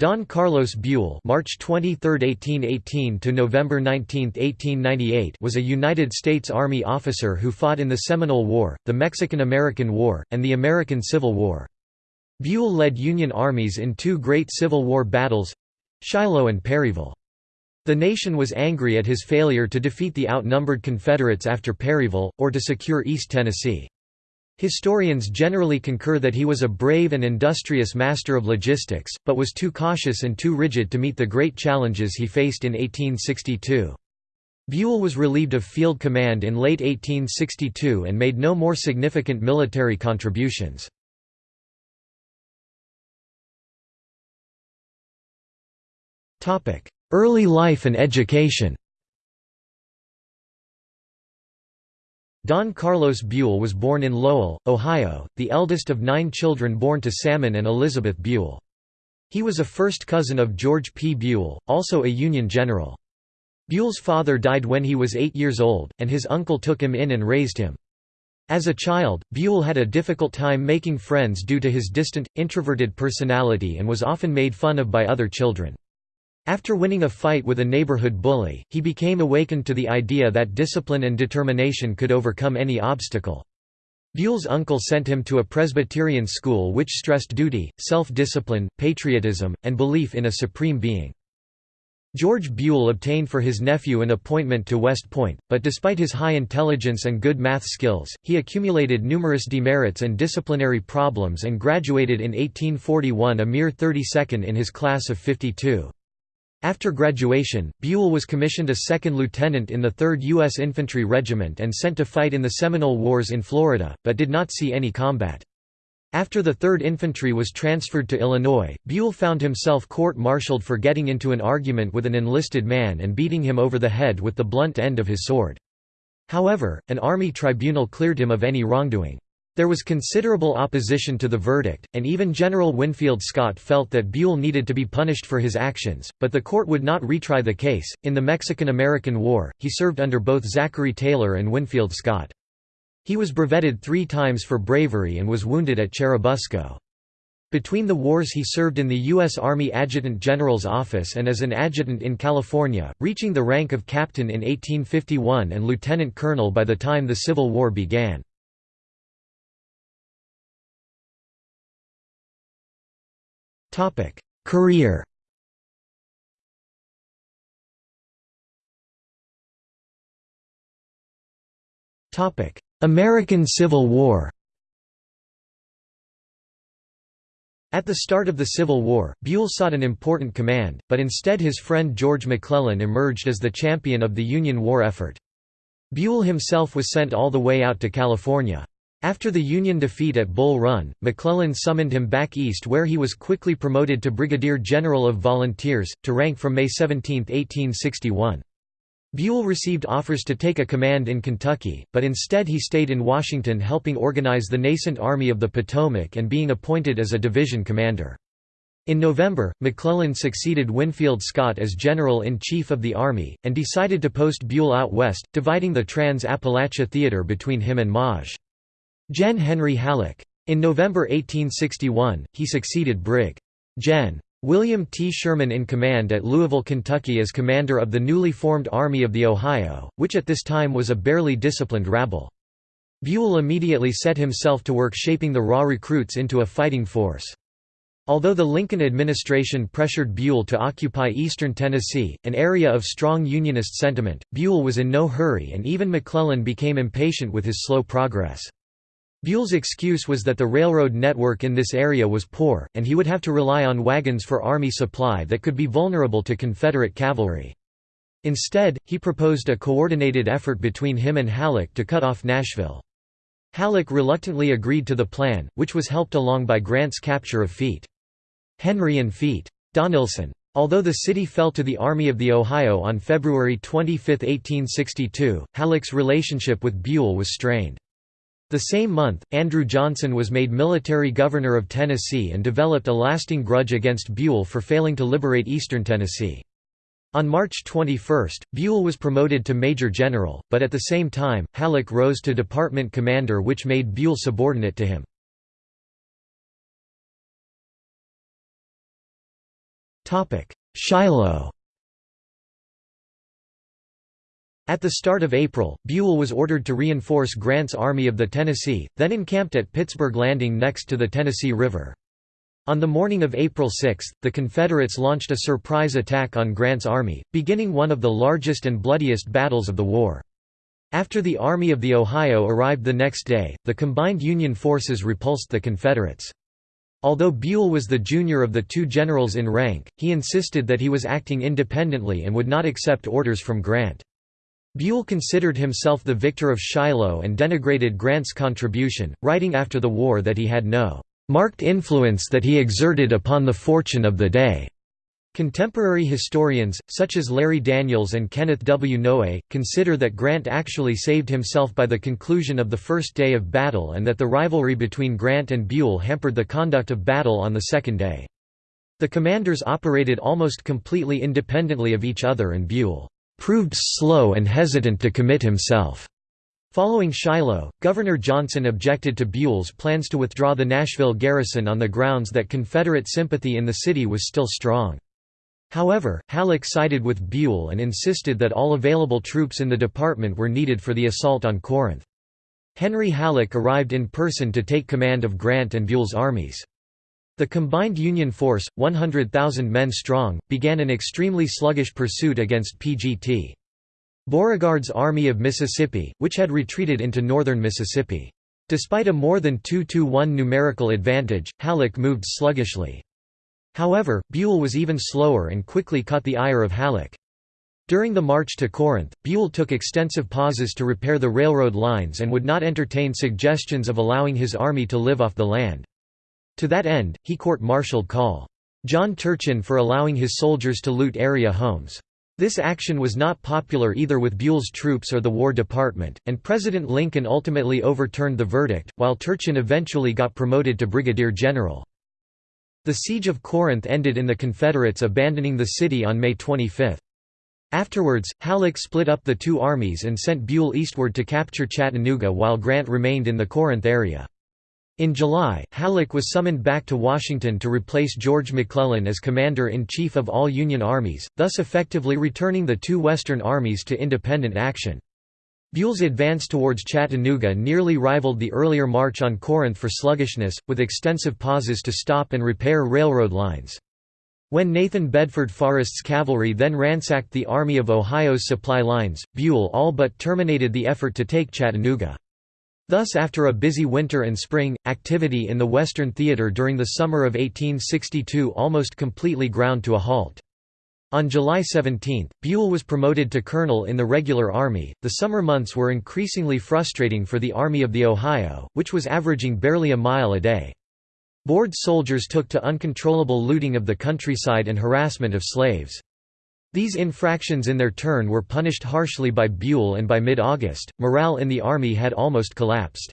Don Carlos Buell (March 23, 1818 to November 19, 1898) was a United States Army officer who fought in the Seminole War, the Mexican-American War, and the American Civil War. Buell led Union armies in two great Civil War battles—Shiloh and Perryville. The nation was angry at his failure to defeat the outnumbered Confederates after Perryville, or to secure East Tennessee. Historians generally concur that he was a brave and industrious master of logistics, but was too cautious and too rigid to meet the great challenges he faced in 1862. Buell was relieved of field command in late 1862 and made no more significant military contributions. Early life and education Don Carlos Buell was born in Lowell, Ohio, the eldest of nine children born to Salmon and Elizabeth Buell. He was a first cousin of George P. Buell, also a Union general. Buell's father died when he was eight years old, and his uncle took him in and raised him. As a child, Buell had a difficult time making friends due to his distant, introverted personality and was often made fun of by other children. After winning a fight with a neighborhood bully, he became awakened to the idea that discipline and determination could overcome any obstacle. Buell's uncle sent him to a Presbyterian school which stressed duty, self-discipline, patriotism, and belief in a supreme being. George Buell obtained for his nephew an appointment to West Point, but despite his high intelligence and good math skills, he accumulated numerous demerits and disciplinary problems and graduated in 1841 a mere 32nd in his class of 52. After graduation, Buell was commissioned a second lieutenant in the 3rd U.S. Infantry Regiment and sent to fight in the Seminole Wars in Florida, but did not see any combat. After the 3rd Infantry was transferred to Illinois, Buell found himself court-martialed for getting into an argument with an enlisted man and beating him over the head with the blunt end of his sword. However, an army tribunal cleared him of any wrongdoing. There was considerable opposition to the verdict, and even General Winfield Scott felt that Buell needed to be punished for his actions, but the court would not retry the case. In the Mexican American War, he served under both Zachary Taylor and Winfield Scott. He was brevetted three times for bravery and was wounded at Churubusco. Between the wars he served in the U.S. Army Adjutant General's Office and as an adjutant in California, reaching the rank of captain in 1851 and lieutenant colonel by the time the Civil War began. Career American Civil War At the start of the Civil War, Buell sought an important command, but instead his friend George McClellan emerged as the champion of the Union war effort. Buell himself was sent all the way out to California. After the Union defeat at Bull Run, McClellan summoned him back east where he was quickly promoted to Brigadier General of Volunteers, to rank from May 17, 1861. Buell received offers to take a command in Kentucky, but instead he stayed in Washington helping organize the nascent Army of the Potomac and being appointed as a division commander. In November, McClellan succeeded Winfield Scott as General-in-Chief of the Army, and decided to post Buell out west, dividing the Trans-Appalachia Theater between him and Maj. Gen. Henry Halleck. In November 1861, he succeeded Brig. Gen. William T. Sherman in command at Louisville, Kentucky as commander of the newly formed Army of the Ohio, which at this time was a barely disciplined rabble. Buell immediately set himself to work shaping the raw recruits into a fighting force. Although the Lincoln administration pressured Buell to occupy eastern Tennessee, an area of strong Unionist sentiment, Buell was in no hurry and even McClellan became impatient with his slow progress. Buell's excuse was that the railroad network in this area was poor, and he would have to rely on wagons for army supply that could be vulnerable to Confederate cavalry. Instead, he proposed a coordinated effort between him and Halleck to cut off Nashville. Halleck reluctantly agreed to the plan, which was helped along by Grant's capture of Fete. Henry and Fete. Donelson. Although the city fell to the Army of the Ohio on February 25, 1862, Halleck's relationship with Buell was strained. The same month, Andrew Johnson was made military governor of Tennessee and developed a lasting grudge against Buell for failing to liberate eastern Tennessee. On March 21, Buell was promoted to major general, but at the same time, Halleck rose to department commander which made Buell subordinate to him. Shiloh At the start of April, Buell was ordered to reinforce Grant's Army of the Tennessee, then encamped at Pittsburg Landing next to the Tennessee River. On the morning of April 6, the Confederates launched a surprise attack on Grant's army, beginning one of the largest and bloodiest battles of the war. After the Army of the Ohio arrived the next day, the combined Union forces repulsed the Confederates. Although Buell was the junior of the two generals in rank, he insisted that he was acting independently and would not accept orders from Grant. Buell considered himself the victor of Shiloh and denigrated Grant's contribution, writing after the war that he had no marked influence that he exerted upon the fortune of the day. Contemporary historians, such as Larry Daniels and Kenneth W. Noe, consider that Grant actually saved himself by the conclusion of the first day of battle and that the rivalry between Grant and Buell hampered the conduct of battle on the second day. The commanders operated almost completely independently of each other and Buell proved slow and hesitant to commit himself. Following Shiloh, Governor Johnson objected to Buell's plans to withdraw the Nashville garrison on the grounds that Confederate sympathy in the city was still strong. However, Halleck sided with Buell and insisted that all available troops in the department were needed for the assault on Corinth. Henry Halleck arrived in person to take command of Grant and Buell's armies. The combined Union force, 100,000 men strong, began an extremely sluggish pursuit against PGT. Beauregard's Army of Mississippi, which had retreated into northern Mississippi. Despite a more than 2–1 numerical advantage, Halleck moved sluggishly. However, Buell was even slower and quickly caught the ire of Halleck. During the march to Corinth, Buell took extensive pauses to repair the railroad lines and would not entertain suggestions of allowing his army to live off the land. To that end, he court-martialed Col. John Turchin for allowing his soldiers to loot area homes. This action was not popular either with Buell's troops or the War Department, and President Lincoln ultimately overturned the verdict, while Turchin eventually got promoted to brigadier general. The siege of Corinth ended in the Confederates abandoning the city on May 25. Afterwards, Halleck split up the two armies and sent Buell eastward to capture Chattanooga while Grant remained in the Corinth area. In July, Halleck was summoned back to Washington to replace George McClellan as Commander-in-Chief of all Union armies, thus effectively returning the two Western armies to independent action. Buell's advance towards Chattanooga nearly rivaled the earlier march on Corinth for sluggishness, with extensive pauses to stop and repair railroad lines. When Nathan Bedford Forrest's cavalry then ransacked the Army of Ohio's supply lines, Buell all but terminated the effort to take Chattanooga. Thus after a busy winter and spring, activity in the Western Theater during the summer of 1862 almost completely ground to a halt. On July 17, Buell was promoted to colonel in the regular army. The summer months were increasingly frustrating for the Army of the Ohio, which was averaging barely a mile a day. Bored soldiers took to uncontrollable looting of the countryside and harassment of slaves. These infractions in their turn were punished harshly by Buell and by mid-August, morale in the army had almost collapsed.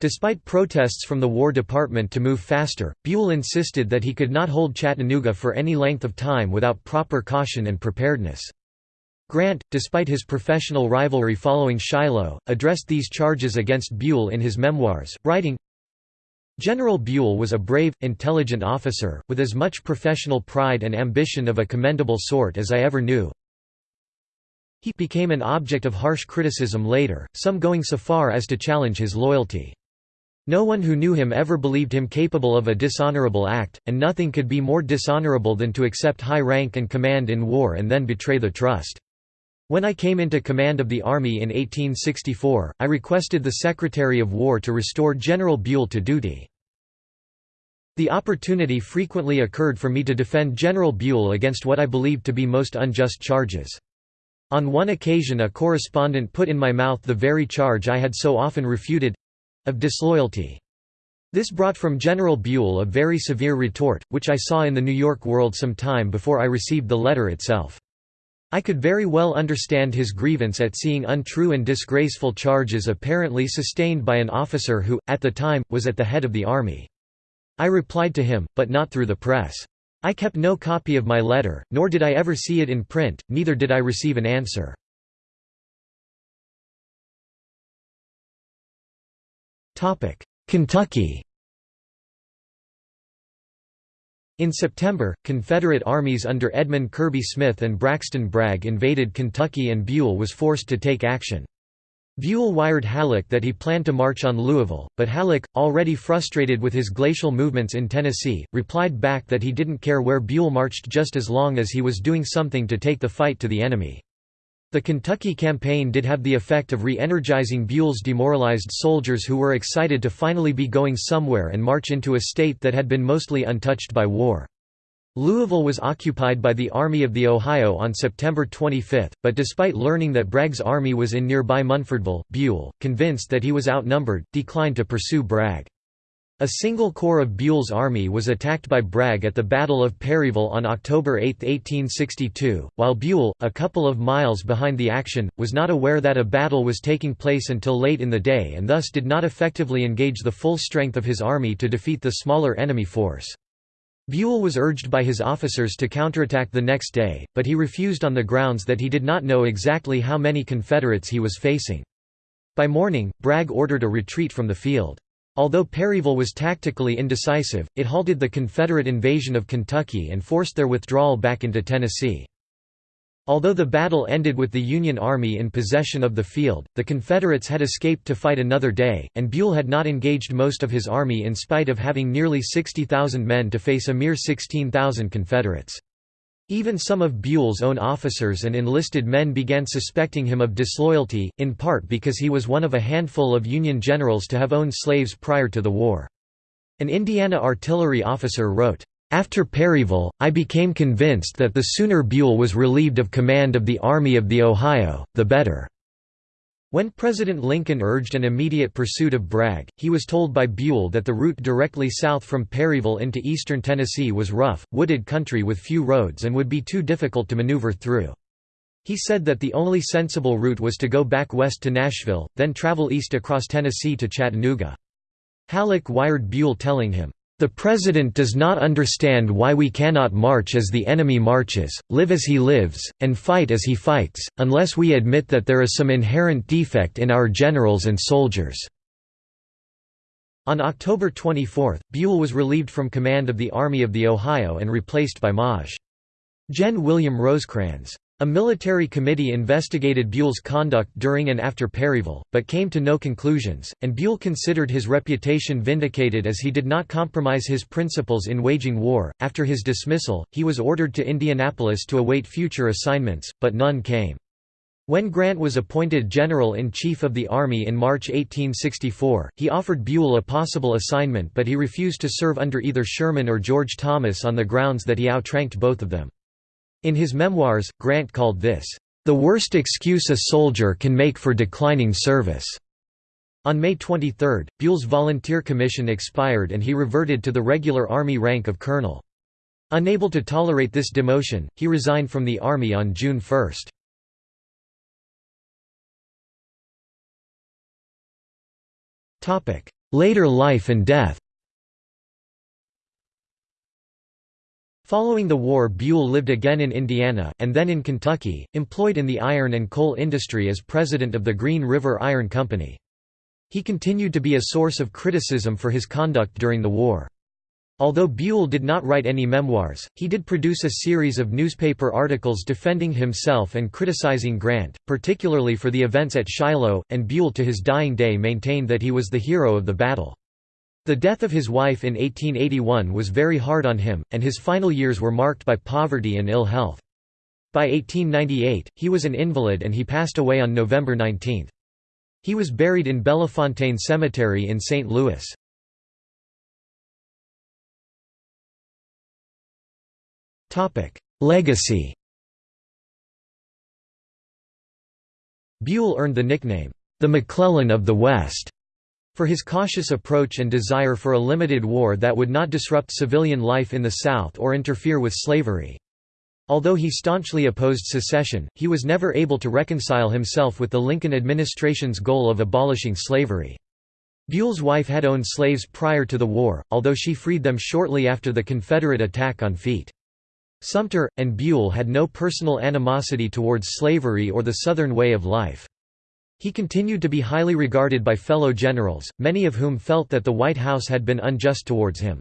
Despite protests from the War Department to move faster, Buell insisted that he could not hold Chattanooga for any length of time without proper caution and preparedness. Grant, despite his professional rivalry following Shiloh, addressed these charges against Buell in his memoirs, writing, General Buell was a brave, intelligent officer, with as much professional pride and ambition of a commendable sort as I ever knew. He became an object of harsh criticism later, some going so far as to challenge his loyalty. No one who knew him ever believed him capable of a dishonorable act, and nothing could be more dishonorable than to accept high rank and command in war and then betray the trust. When I came into command of the Army in 1864, I requested the Secretary of War to restore General Buell to duty. The opportunity frequently occurred for me to defend General Buell against what I believed to be most unjust charges. On one occasion a correspondent put in my mouth the very charge I had so often refuted—of disloyalty. This brought from General Buell a very severe retort, which I saw in the New York World some time before I received the letter itself. I could very well understand his grievance at seeing untrue and disgraceful charges apparently sustained by an officer who, at the time, was at the head of the army. I replied to him, but not through the press. I kept no copy of my letter, nor did I ever see it in print, neither did I receive an answer. Kentucky In September, Confederate armies under Edmund Kirby Smith and Braxton Bragg invaded Kentucky and Buell was forced to take action. Buell wired Halleck that he planned to march on Louisville, but Halleck, already frustrated with his glacial movements in Tennessee, replied back that he didn't care where Buell marched just as long as he was doing something to take the fight to the enemy. The Kentucky campaign did have the effect of re-energizing Buell's demoralized soldiers who were excited to finally be going somewhere and march into a state that had been mostly untouched by war. Louisville was occupied by the Army of the Ohio on September 25, but despite learning that Bragg's army was in nearby Munfordville, Buell, convinced that he was outnumbered, declined to pursue Bragg. A single corps of Buell's army was attacked by Bragg at the Battle of Perryville on October 8, 1862, while Buell, a couple of miles behind the action, was not aware that a battle was taking place until late in the day and thus did not effectively engage the full strength of his army to defeat the smaller enemy force. Buell was urged by his officers to counterattack the next day, but he refused on the grounds that he did not know exactly how many Confederates he was facing. By morning, Bragg ordered a retreat from the field. Although Perryville was tactically indecisive, it halted the Confederate invasion of Kentucky and forced their withdrawal back into Tennessee. Although the battle ended with the Union Army in possession of the field, the Confederates had escaped to fight another day, and Buell had not engaged most of his army in spite of having nearly 60,000 men to face a mere 16,000 Confederates. Even some of Buell's own officers and enlisted men began suspecting him of disloyalty, in part because he was one of a handful of Union generals to have owned slaves prior to the war. An Indiana artillery officer wrote, "...after Perryville, I became convinced that the sooner Buell was relieved of command of the Army of the Ohio, the better." When President Lincoln urged an immediate pursuit of Bragg, he was told by Buell that the route directly south from Perryville into eastern Tennessee was rough, wooded country with few roads and would be too difficult to maneuver through. He said that the only sensible route was to go back west to Nashville, then travel east across Tennessee to Chattanooga. Halleck wired Buell telling him, the President does not understand why we cannot march as the enemy marches, live as he lives, and fight as he fights, unless we admit that there is some inherent defect in our generals and soldiers." On October 24, Buell was relieved from command of the Army of the Ohio and replaced by Maj. Gen. William Rosecrans. A military committee investigated Buell's conduct during and after Perryville, but came to no conclusions, and Buell considered his reputation vindicated as he did not compromise his principles in waging war. After his dismissal, he was ordered to Indianapolis to await future assignments, but none came. When Grant was appointed General-in-Chief of the Army in March 1864, he offered Buell a possible assignment but he refused to serve under either Sherman or George Thomas on the grounds that he outranked both of them. In his memoirs, Grant called this, "...the worst excuse a soldier can make for declining service." On May 23, Buell's volunteer commission expired and he reverted to the regular Army rank of colonel. Unable to tolerate this demotion, he resigned from the Army on June 1. Later life and death Following the war Buell lived again in Indiana, and then in Kentucky, employed in the iron and coal industry as president of the Green River Iron Company. He continued to be a source of criticism for his conduct during the war. Although Buell did not write any memoirs, he did produce a series of newspaper articles defending himself and criticizing Grant, particularly for the events at Shiloh, and Buell to his dying day maintained that he was the hero of the battle. The death of his wife in 1881 was very hard on him, and his final years were marked by poverty and ill health. By 1898, he was an invalid and he passed away on November 19. He was buried in Bellefontaine Cemetery in St. Louis. Legacy Buell earned the nickname, "...the McClellan of the West." For his cautious approach and desire for a limited war that would not disrupt civilian life in the South or interfere with slavery. Although he staunchly opposed secession, he was never able to reconcile himself with the Lincoln administration's goal of abolishing slavery. Buell's wife had owned slaves prior to the war, although she freed them shortly after the Confederate attack on Fête. Sumter, and Buell had no personal animosity towards slavery or the Southern way of life. He continued to be highly regarded by fellow generals, many of whom felt that the White House had been unjust towards him.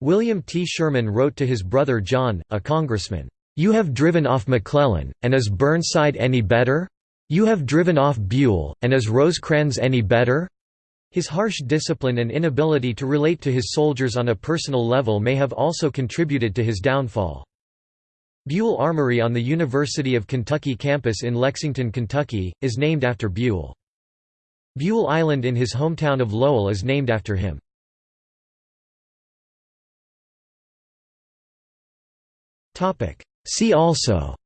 William T. Sherman wrote to his brother John, a congressman, "'You have driven off McClellan, and is Burnside any better? You have driven off Buell, and is Rosecrans any better?' His harsh discipline and inability to relate to his soldiers on a personal level may have also contributed to his downfall. Buell Armory on the University of Kentucky campus in Lexington, Kentucky, is named after Buell. Buell Island in his hometown of Lowell is named after him. See also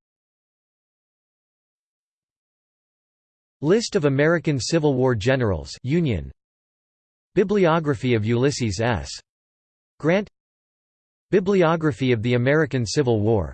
List of American Civil War generals Union Bibliography of Ulysses S. Grant Bibliography of the American Civil War